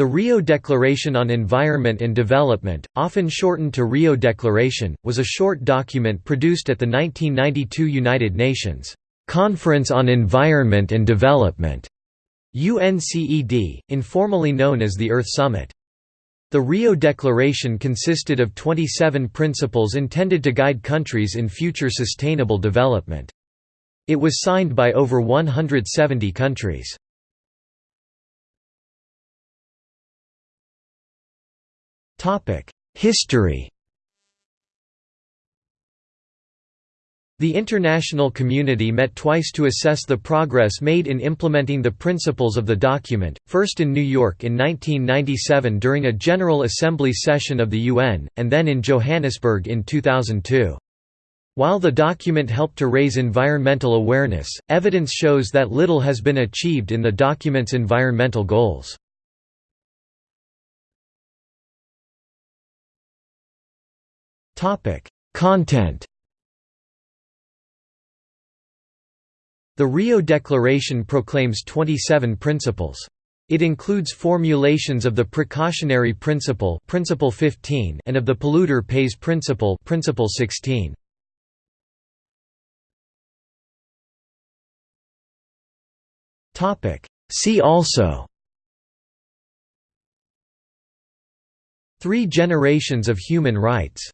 The Rio Declaration on Environment and Development, often shortened to Rio Declaration, was a short document produced at the 1992 United Nations Conference on Environment and Development UNCED, informally known as the Earth Summit. The Rio Declaration consisted of 27 principles intended to guide countries in future sustainable development. It was signed by over 170 countries. History The international community met twice to assess the progress made in implementing the principles of the document, first in New York in 1997 during a General Assembly session of the UN, and then in Johannesburg in 2002. While the document helped to raise environmental awareness, evidence shows that little has been achieved in the document's environmental goals. Content The Rio Declaration proclaims 27 principles. It includes formulations of the precautionary principle, principle 15 and of the polluter pays principle, principle 16. Topic: See also Three generations of human rights